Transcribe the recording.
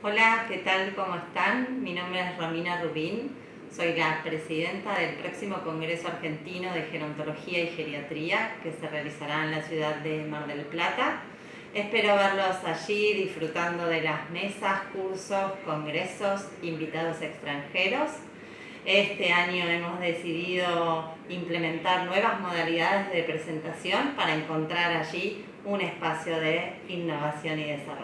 Hola, ¿qué tal? ¿Cómo están? Mi nombre es Romina Rubín, soy la presidenta del próximo Congreso Argentino de Gerontología y Geriatría que se realizará en la ciudad de Mar del Plata. Espero verlos allí disfrutando de las mesas, cursos, congresos, invitados extranjeros. Este año hemos decidido implementar nuevas modalidades de presentación para encontrar allí un espacio de innovación y desarrollo.